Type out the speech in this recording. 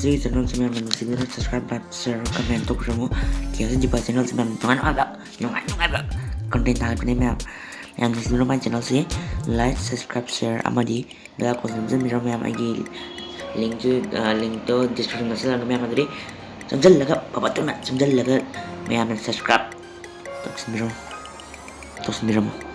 kasih channel 9 sembilan subscribe like share komen untuk semua kita jumpa channel 9 teman ada, nyungat nyungat konten tangan ini yang di sebelum channel sih like subscribe share sama di bel akun bisa mem lagi. Link tuh eh, link tuh description masih lalu mem tadi. Sembilan laga bapak tuh mat sembilan laga mem subscribe. Terus sembilan terus sembilan